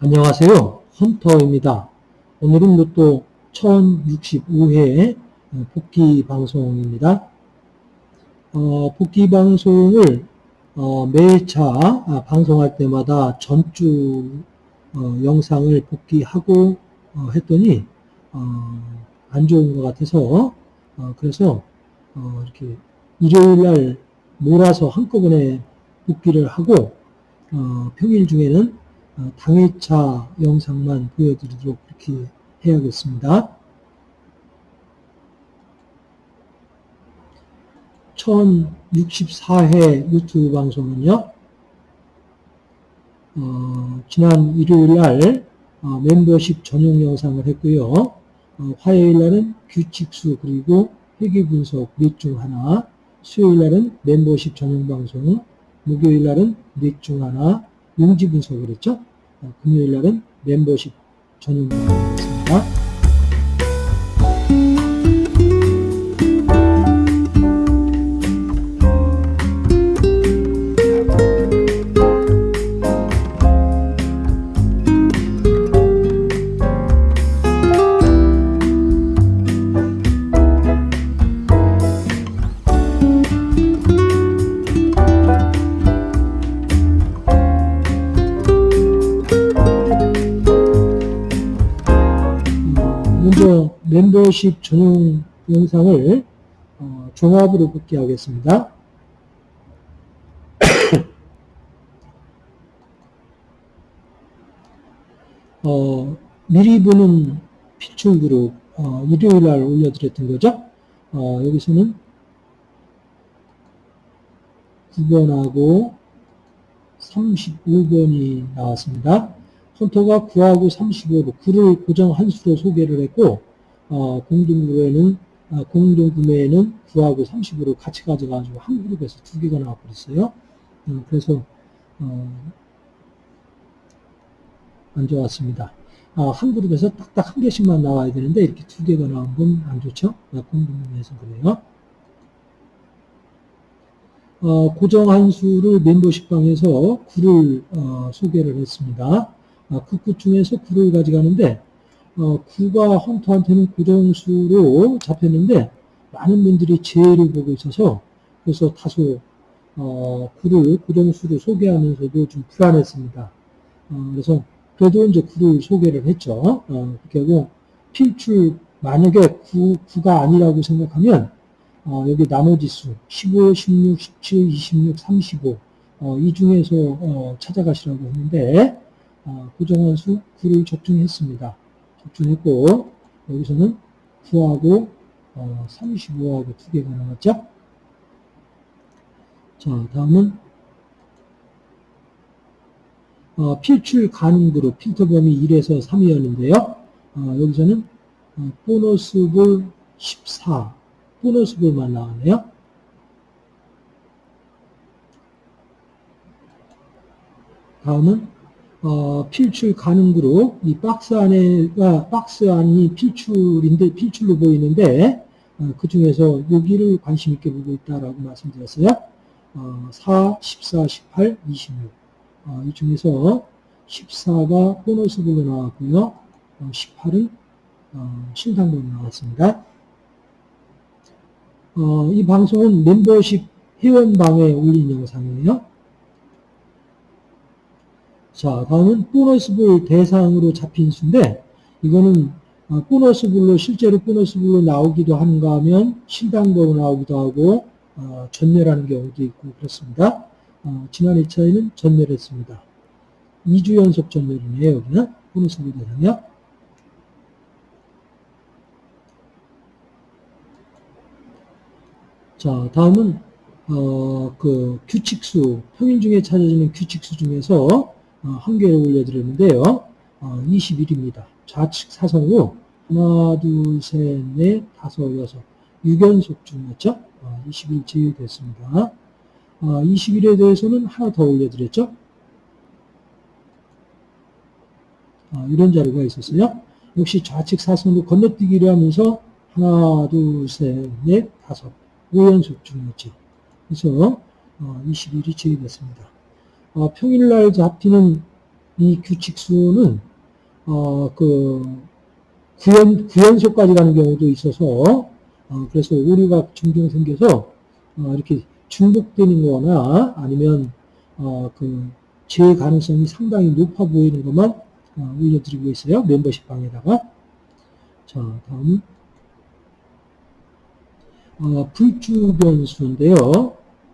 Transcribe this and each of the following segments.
안녕하세요. 헌터입니다. 오늘은 로또 1065회 복귀 방송입니다. 어, 복귀 방송을 어, 매차 아, 방송할 때마다 전주 어, 영상을 복귀하고 어, 했더니 어, 안 좋은 것 같아서 어, 그래서 어, 이렇게 일요일 날 몰아서 한꺼번에 복귀를 하고 어, 평일 중에는 어, 당일차 영상만 보여드리도록 이렇게 해야겠습니다. 1064회 유튜브 방송은요, 어, 지난 일요일 날 어, 멤버십 전용 영상을 했고요. 어, 화요일 날은 규칙수 그리고 회계 분석 넷 중 하나, 수요일 날은 멤버십 전용 방송, 목요일 날은 넷 중 하나, 용지 분석을 했죠. 어, 금요일 날은 멤버십 전용 방송이었습니다. 멤버십 전용 영상을 어, 종합으로 복귀하겠습니다. 어, 미리 보는 피출 그룹 어, 일요일 날 올려드렸던 거죠. 어, 여기서는 9번하고 35번이 나왔습니다. 헌터가 9하고 35로 9를 고정 한 수로 소개를 했고 어, 공동구매는 아, 공동구매에는 9하고 35로 같이 가져가지고 한 그룹에서 두 개가 나와버렸어요. 음, 그래서 어, 안 좋았습니다. 아, 한 그룹에서 딱딱 한 개씩만 나와야 되는데 이렇게 두 개가 나온 건 안 좋죠. 아, 공동구매에서 그래요. 어, 고정 한 수를 멤버십 방에서 9를 어, 소개를 했습니다. 아, 그9 중에서 9를 가져가는데 어, 9가 헌터한테는 고정수로 잡혔는데 많은 분들이 재해를 보고 있어서 그래서 다소 어, 9를 고정수로 소개하면서도 좀 불안했습니다. 어, 그래서 그래도 이제 9를 소개를 했죠. 어, 그렇게 하고 필출 만약에 9, 9가 아니라고 생각하면 어, 여기 나머지 수 15, 16, 17, 26, 35 어, 이 중에서 어, 찾아가시라고 했는데 어, 고정한 수 9를 적중했습니다. 적중했고 여기서는 9하고 어, 35하고 두 개가 나왔죠. 자 다음은 어, 필출 가능 그룹 필터 범위 1에서 3이었는데요. 어, 여기서는 어, 보너스 볼 14, 보너스 볼만 나왔네요. 다음은 어, 필출 가능 그룹 이 박스 안에가 박스 안이 필출인데 필출로 보이는데 어, 그 중에서 여기를 관심 있게 보고 있다라고 말씀드렸어요. 어, 4, 14, 18, 26. 어, 이 중에서 14가 보너스 볼로 나왔고요. 18은 어, 신상으로 나왔습니다. 어, 이 방송은 멤버십 회원방에 올린 영상이에요. 자, 다음은 보너스볼 대상으로 잡힌 수인데, 이거는 어, 보너스볼로, 실제로 보너스볼로 나오기도 한가 하면 신당으로 나오기도 하고, 어, 전멸하는 경우도 있고 그렇습니다. 어, 지난 2차에는 전멸했습니다. 2주 연속 전멸이네요, 여기는. 보너스볼 대상이요. 자, 다음은, 어, 그, 규칙수, 평일 중에 찾아지는 규칙수 중에서 어, 한 개를 올려드렸는데요. 21입니다. 어, 좌측 사성으로 하나, 둘, 셋, 넷, 다섯, 여섯 6연속 중이었죠. 20일 제외됐습니다. 20일에 대해서는 하나 더 올려드렸죠. 어, 이런 자료가 있었어요. 역시 좌측 사선으로 건너뛰기를 하면서 하나, 둘, 셋, 넷, 다섯, 5연속 중이었죠. 그래서 어, 21이 제외됐습니다. 어, 평일날 잡히는 이 규칙수는 어, 그 9연, 9연속까지 가는 경우도 있어서 어, 그래서 오류가 종종 생겨서 어, 이렇게 중복되는 거나 아니면 어, 그제 가능성이 상당히 높아 보이는 것만 어, 올려드리고 있어요. 멤버십 방에다가. 자, 다음 어, 불주 변수인데요.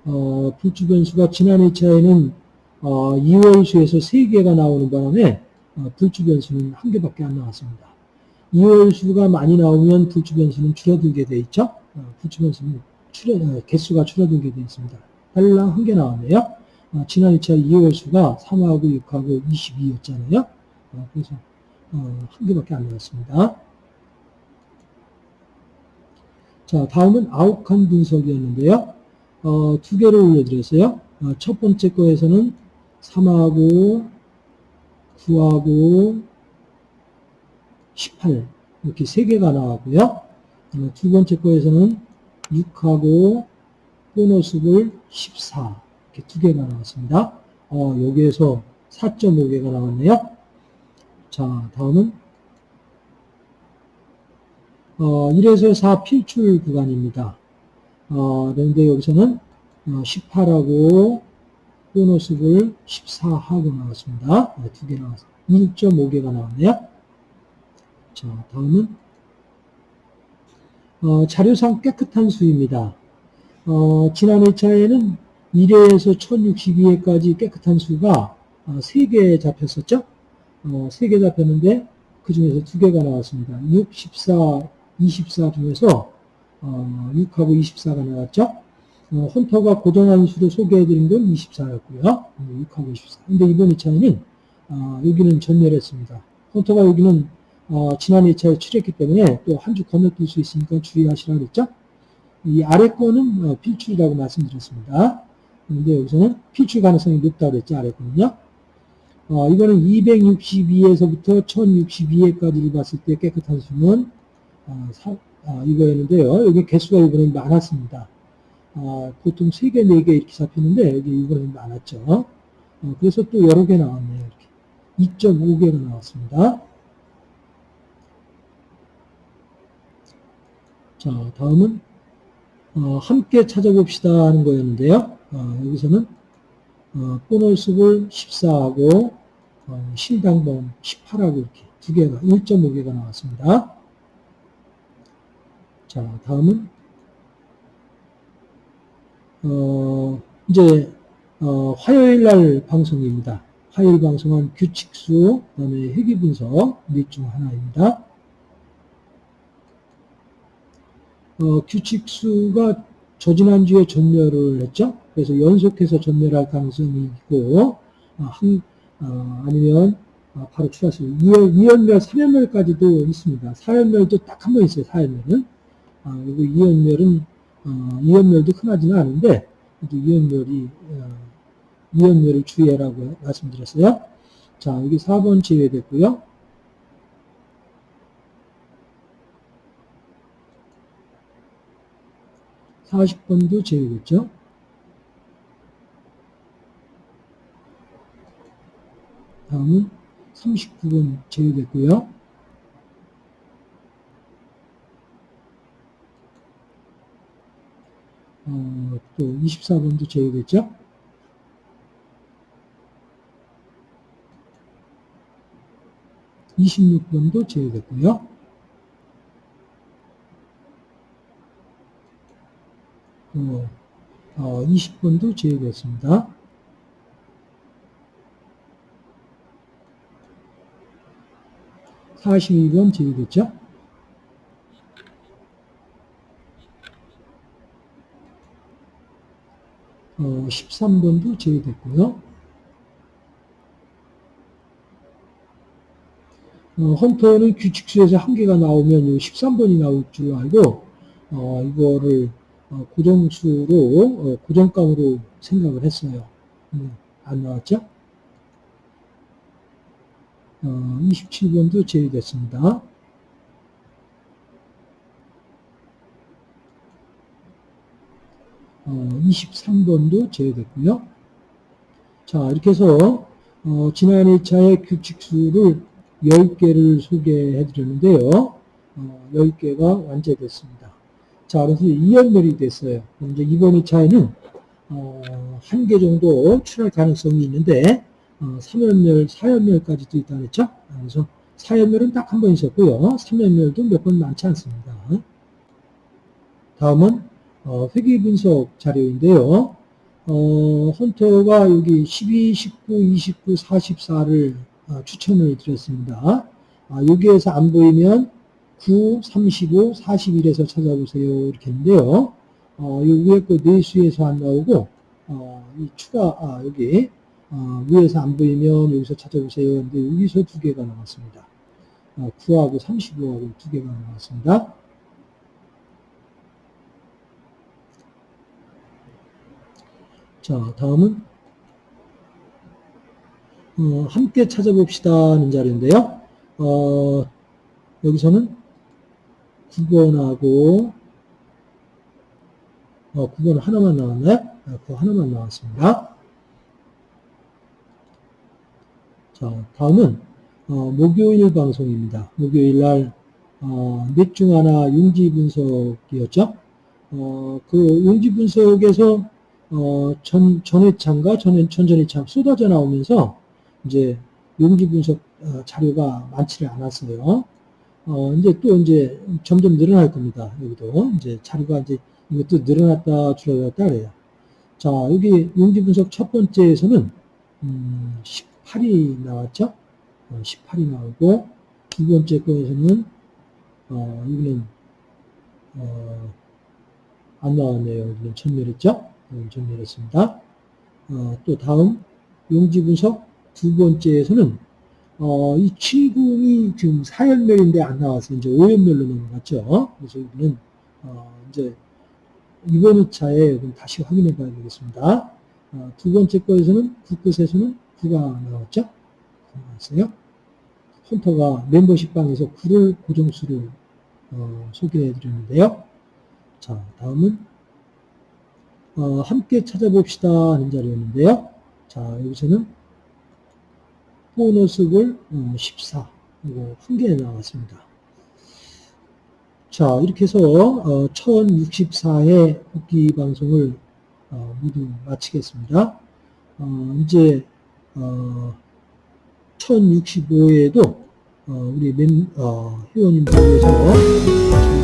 어, 불주 변수가 지난 2차에는 어, 2월 수에서 3개가 나오는 바람에 어, 불주 변수는 한 개밖에 안 나왔습니다. 2월 수가 많이 나오면 불주 변수는 줄어들게 돼 있죠. 어, 불주 변수는 줄어, 어, 개수가 줄어들게 돼 있습니다. 달랑 한 개 나왔네요. 어, 지난 2차 2월 수가 3하고 6하고 22였잖아요. 어, 그래서 어, 한 개밖에 안 나왔습니다. 자, 다음은 아웃칸 분석이었는데요. 어, 두 개를 올려드렸어요. 어, 첫 번째 거에서는 3하고 9하고 18 이렇게 세 개가 나왔고요. 어, 두 번째 거에서는 6하고 보너스볼 14 이렇게 두 개가 나왔습니다. 어, 여기에서 4.5개가 나왔네요. 자, 다음은 어, 1에서 4 필출 구간입니다. 어, 그런데 여기서는 18하고 보너스를 14하고 나왔습니다. 네, 두개 나왔습니다. 1.5개가 나왔네요. 자, 다음은 어, 자료상 깨끗한 수입니다. 어, 지난 2차에는 1회에서 1062회까지 깨끗한 수가 어, 3개 잡혔었죠? 어, 3개 잡혔는데 그 중에서 2개가 나왔습니다. 6, 14, 24 중에서 어, 6하고 24가 나왔죠. 어, 헌터가 고정한 수를 소개해드린 건 24였고요. 6하고 24. 근데 이번 2차에는 어, 여기는 전멸했습니다. 헌터가 여기는 어, 지난 2차에 출했기 때문에 또 한 주 건너뛸 수 있으니까 주의하시라 그랬죠. 이 아래 거는 어, 필출이라고 말씀드렸습니다. 그런데 여기서는 필출 가능성이 높다고 그랬죠. 아래 거는요. 어, 이거는 262에서부터 1062회까지를 봤을 때 깨끗한 수는 어, 사, 어, 이거였는데요. 여기 개수가 이번엔 많았습니다. 어, 보통 3개, 4개 이렇게 잡히는데 여기 이번엔 많았죠. 어, 그래서 또 여러 개 나왔네요. 이렇게 2.5개가 나왔습니다. 자, 다음은 어, 함께 찾아봅시다 하는 거였는데요. 어, 여기서는 어, 보너스볼 14하고 어, 실당번 18하고 이렇게 두 개가 1.5개가 나왔습니다. 자, 다음은 어, 이제 어, 화요일 날 방송입니다. 화요일 방송은 규칙수, 그다음에 회귀 분석 넷중 하나입니다. 어, 규칙수가 저지난주에 전멸을 했죠. 그래서 연속해서 전멸할 가능성이 있고, 어, 한, 어, 아니면 어, 바로 추가수 2연멸, 3연멸까지도 있습니다. 4연멸도 딱 한 번 있어요. 4연멸은. 아, 그리고 이연멸은 어, 이연멸도 흔하지는 않은데 이연멸이 어, 이연멸을 주의하라고 말씀드렸어요. 자 여기 4번 제외됐고요. (40번도) 제외됐죠. 다음은 39번 제외됐고요. 어, 또 24번도 제외됐죠. (26번도) 제외됐고요. 또 어, 20번도 제외됐습니다. (42번) 제외됐죠. 어, 13번도 제외됐고요. 어, 헌터는 규칙수에서 한 개가 나오면 13번이 나올 줄 알고 어, 이거를 어, 고정수로 어, 고정감으로 생각을 했어요. 음, 안 나왔죠? 어, 27번도 제외됐습니다. 어, 23번도 제외됐고요. 자, 이렇게 해서 어, 지난 2차의 규칙수를 10개를 소개해 드렸는데요. 어, 10개가 완제됐습니다. 자, 그래서 2연멸이 됐어요. 이제 이번 2차에는 어, 한개 정도 출할 가능성이 있는데 어, 3연멸, 4연멸까지도 있다 그랬죠? 그래서 4연멸은 딱 한 번 있었고요. 3연멸도 몇 번 많지 않습니다. 다음은 어, 회귀 분석 자료인데요. 어, 헌터가 여기 12, 19, 29, 44를 어, 추천을 드렸습니다. 아, 여기에서 안 보이면 9, 35, 41에서 찾아보세요. 이렇게 했는데요. 어, 이 위에 거 내수에서 안 나오고, 어, 이 추가, 아, 여기, 어, 위에서 안 보이면 여기서 찾아보세요. 근데 여기서 두 개가 나왔습니다. 어, 9하고 35하고 두 개가 나왔습니다. 자, 다음은 어, 함께 찾아봅시다는 자리인데요. 어, 여기서는 9번하고 어, 9번 하나만 나왔나요? 아, 그거 하나만 나왔습니다. 자, 다음은 어, 목요일 방송입니다. 목요일 날 어, 넷중 하나 용지 분석이었죠. 어, 그 용지 분석에서 어, 전, 전회창과 전, 전전회창 쏟아져 나오면서 이제 용지 분석 어, 자료가 많지를 않았어요. 어, 이제 또 이제 점점 늘어날 겁니다. 여기도 이제 자료가 이제 이것도 늘어났다 줄어들었다 그래요. 자, 여기 용지 분석 첫 번째에서는 음, 18이 나왔죠. 어, 18이 나오고 두 번째 거에서는 어, 여기는 어, 안 나왔네요. 여기는 전멸했죠. 전멸했습니다. 어, 또 다음 용지 분석 두 번째에서는 어, 이 70이 지금 4연멸인데 안 나와서 이제 5연멸로 넘어갔죠. 그래서 여기는 어, 이제 이번 2차에 다시 확인해 봐야 되겠습니다. 어, 두 번째 거에서는 국끝에서는 9가 나왔죠. 나왔어요. 헌터가 멤버십 방에서 9를 고정수를 어, 소개해 드렸는데요. 자, 다음은 어, 함께 찾아봅시다 하는 자리였는데요. 자, 여기서는 보너스볼 14 이거 한 개 나왔습니다. 자, 이렇게 해서 어, 1064회 복귀 방송을 어, 모두 마치겠습니다. 어, 이제 어, 1065회에도 어, 우리 멤, 어, 회원님들 위해서